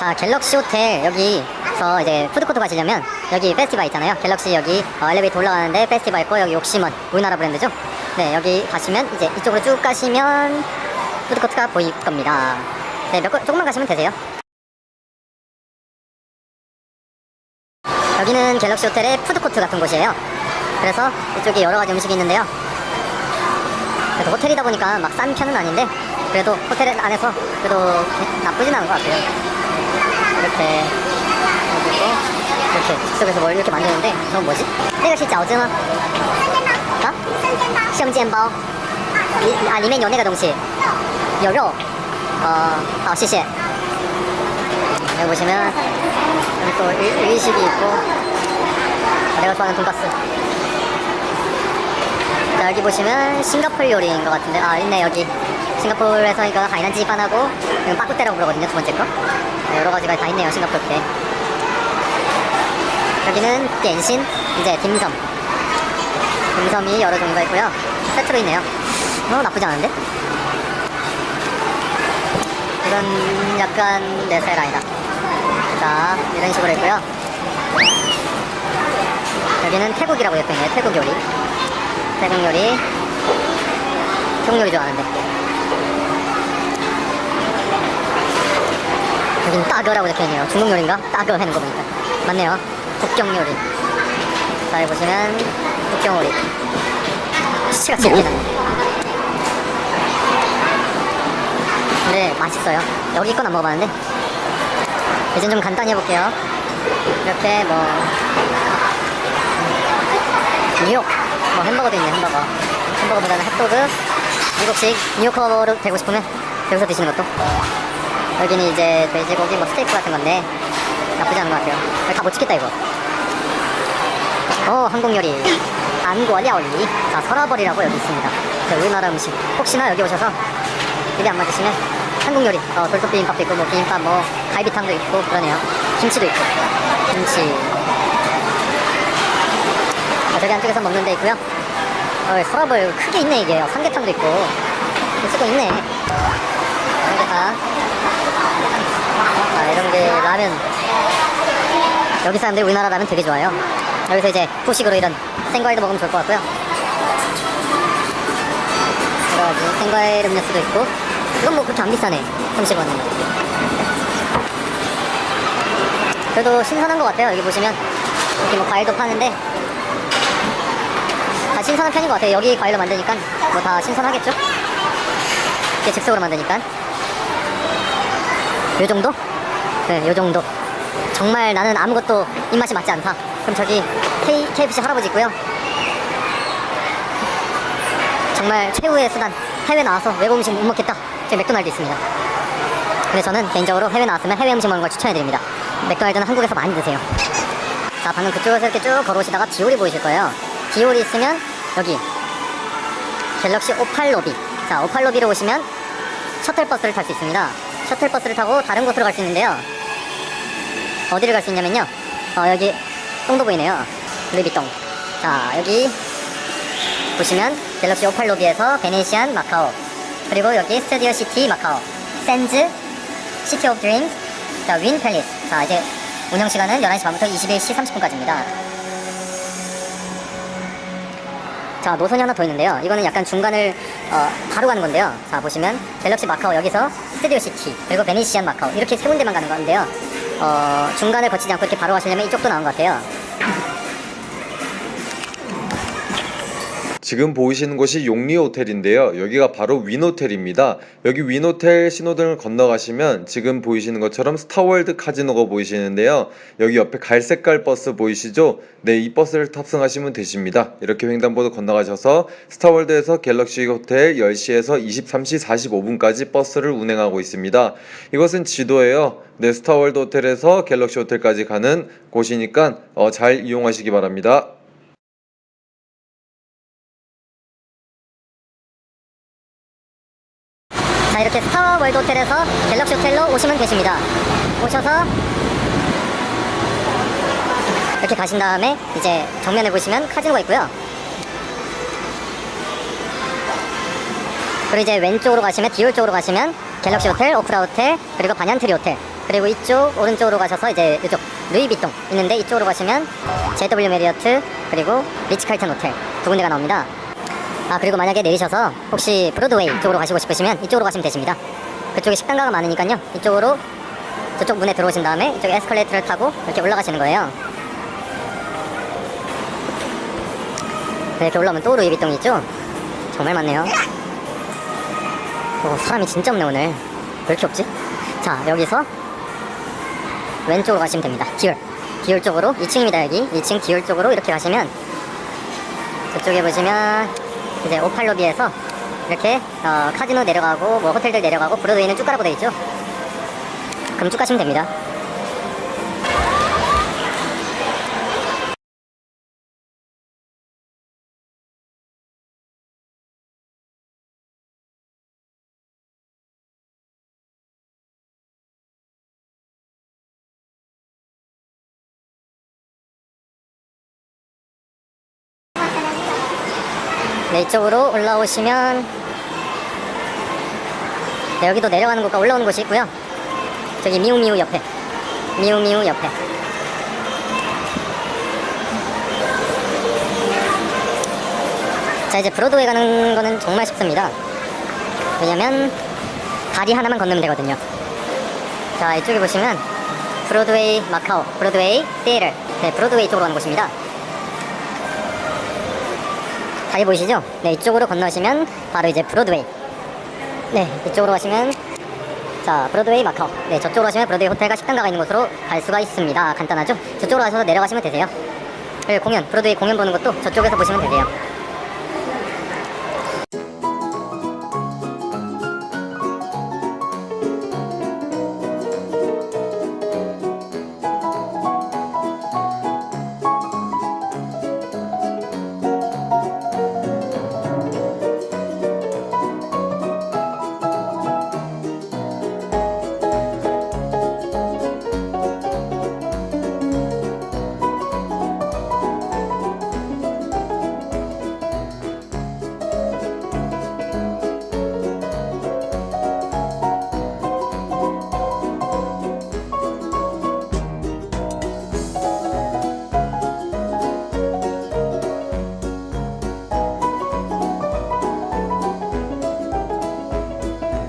자 갤럭시 호텔 여기서 이제 푸드코트 가시려면 여기 페스티벌 있잖아요. 갤럭시 여기 어, 엘리베이터 올라가는데 페스티벌 있고 여기 옥시먼 우리나라 브랜드죠? 네 여기 가시면 이제 이쪽으로 쭉 가시면 푸드코트가 보일 겁니다. 네몇 조금만 가시면 되세요. 여기는 갤럭시 호텔의 푸드코트 같은 곳이에요. 그래서 이쪽에 여러 가지 음식이 있는데요. 그래도 호텔이다 보니까 막 싼 편은 아닌데 그래도 호텔 안에서 그래도 나쁘진 않은 것 같아요. 이렇게 해주고 이렇게 즉석에서 뭘 이렇게 만드는데 저건 뭐지? 내가 진짜 어제나 어? 시험지엠바오 아니면 연애가 동시 여러? 어, 아, 시시 여기 보시면 여기 또 일, 일식이 있고 내가 좋아하는 돈가스. 자, 여기 보시면 싱가폴 요리인 것 같은데. 아 있네 여기. 싱가폴에서 이거 하이난지 반하고 이건 빠꾸떼라고 부르거든요 두 번째 거. 네, 여러 가지가 다 있네요 싱가폴 때 여기는 댄신 이제 딤섬. 딤섬이 여러 종류가 있고요. 세트로 있네요. 어 나쁘지 않은데? 이건 약간 내 스타일 아니다. 자 이런 식으로 있고요. 여기는 태국이라고 했거든요 태국 요리. 태국 요리. 태국 요리 좋아하는데 여긴 따거라고 적혀있네요. 중국 요리인가? 따거 해는 거 보니까. 맞네요. 북경 요리. 자 여기 보시면 북경 요리. 시체가 칩니다. 근데 맛있어요. 여기 건 안 먹어봤는데. 이제 좀 간단히 해볼게요. 이렇게 뭐 뉴욕. 뭐 햄버거도 있네 햄버거. 햄버거보다는 핫도그. 미국식 뉴요커로 되고 싶으면 여기서 드시는 것도 여기는 이제 돼지고기 뭐 스테이크 같은 건데 나쁘지 않은 것 같아요. 다 못 찍겠다 이거. 어 한국 요리. 한국料理자 설화벌이라고 여기 있습니다. 자, 우리나라 음식. 혹시나 여기 오셔서 입에 안 맞으시면 한국 요리. 어, 돌솥 비빔밥도 있고 뭐 비빔밥 뭐 갈비탕도 있고 그러네요. 김치도 있고. 김치. 어, 저기 안쪽에서 먹는 데 있고요. 어, 서랍을 크게 있네 이게. 삼계탕도 있고. 쓰고 있네. 삼계탕. 자 게 라면 여기 사람들이 우리나라 라면 되게 좋아해요. 여기서 이제 후식으로 이런 생과일도 먹으면 좋을 것 같고요. 여러 가지 생과일 음료수도 있고 이건 뭐 그렇게 안 비싸네 30원이면 그래도 신선한 것 같아요 여기 보시면. 이렇게 뭐 과일도 파는데. 다 신선한 편인 것 같아요. 여기 과일로 만드니까 뭐 다 신선하겠죠? 이게 즉석으로 만드니까. 요 정도? 네, 요 정도. 정말 나는 아무것도 입맛이 맞지 않다. 그럼 저기 K, KFC 할아버지 있고요. 정말 최후의 수단. 해외 나와서 외국 음식 못 먹겠다. 저기 맥도날드 있습니다. 근데 저는 개인적으로 해외 나왔으면 해외 음식 먹는 걸 추천해드립니다. 맥도날드는 한국에서 많이 드세요. 자 방금 그쪽에서 이렇게 쭉 걸어오시다가 디올이 보이실 거예요. 디올이 있으면 여기. 갤럭시 오팔 로비. 자 오팔 로비로 오시면 셔틀버스를 탈 수 있습니다. 셔틀버스를 타고 다른 곳으로 갈 수 있는데요 어디를 갈 수 있냐면요. 어 여기 똥도 보이네요. 루이비똥 자 여기 보시면 갤럭시 오팔 로비에서 베네시안 마카오 그리고 여기 스튜디오 시티 마카오 샌즈 시티 오브 드림스 자 윈 팰리스. 자 이제 운영 시간은 11시 반부터 21시 30분까지입니다. 자 노선이 하나 더 있는데요. 이거는 약간 중간을 어, 바로 가는 건데요. 자 보시면 갤럭시 마카오 여기서 스튜디오 시티 그리고 베네시안 마카오 이렇게 세 군데만 가는 건데요 어, 중간을 거치지 않고 이렇게 바로 가시려면 이쪽도 나온 것 같아요 지금 보이시는 곳이 용리 호텔인데요. 여기가 바로 윈호텔입니다. 여기 윈호텔 신호등을 건너가시면 지금 보이시는 것처럼 스타월드 카지노가 보이시는데요. 여기 옆에 갈색깔 버스 보이시죠? 네, 이 버스를 탑승하시면 되십니다. 이렇게 횡단보도 건너가셔서 스타월드에서 갤럭시 호텔 10시에서 23시 45분까지 버스를 운행하고 있습니다. 이것은 지도예요. 네, 스타월드 호텔에서 갤럭시 호텔까지 가는 곳이니까 어, 잘 이용하시기 바랍니다. 월드 호텔에서 갤럭시 호텔로 오시면 되십니다 오셔서 이렇게 가신 다음에 이제 정면에 보시면 카지노가 있고요 그리고 이제 왼쪽으로 가시면 디올 쪽으로 가시면 갤럭시 호텔, 오쿠라 호텔, 그리고 반얀트리 호텔 그리고 이쪽 오른쪽으로 가셔서 이제 이쪽 루이비통 있는데 이쪽으로 가시면 JW 메리어트 그리고 리츠칼튼 호텔 두 군데가 나옵니다. 아 그리고 만약에 내리셔서 혹시 브로드웨이 쪽으로 가시고 싶으시면 이쪽으로 가시면 되십니다. 그쪽에 식당가가 많으니까요. 이쪽으로 저쪽 문에 들어오신 다음에 이쪽 에스컬레이터를 타고 이렇게 올라가시는 거예요. 네, 이렇게 올라오면 또 루이비통이 있죠? 정말 많네요. 오, 사람이 진짜 없네 오늘. 왜 이렇게 없지? 자 여기서 왼쪽으로 가시면 됩니다. 기울. 기울 쪽으로 2층입니다 여기. 2층 기울 쪽으로 이렇게 가시면 저쪽에 보시면 이제 오팔로비에서 이렇게 어, 카지노 내려가고 뭐 호텔들 내려가고 브로드웨이는 쭉 가라고 돼 있죠. 그럼 쭉 가시면 됩니다. 네, 이쪽으로 올라오시면 네, 여기도 내려가는 곳과 올라오는 곳이 있고요. 저기 미우미우 옆에 미우미우 옆에 자 이제 브로드웨이 가는 거는 정말 쉽습니다. 왜냐면 다리 하나만 건너면 되거든요. 자 이쪽에 보시면 브로드웨이 마카오 브로드웨이 시애틀 네 브로드웨이 쪽으로 가는 곳입니다. 다리 보이시죠? 네, 이쪽으로 건너시면 바로 이제 브로드웨이. 네, 이쪽으로 가시면 자, 브로드웨이 마카오. 네, 저쪽으로 가시면 브로드웨이 호텔과 식당가가 있는 곳으로 갈 수가 있습니다. 간단하죠? 저쪽으로 가셔서 내려가시면 되세요. 공연, 브로드웨이 공연 보는 것도 저쪽에서 보시면 되세요.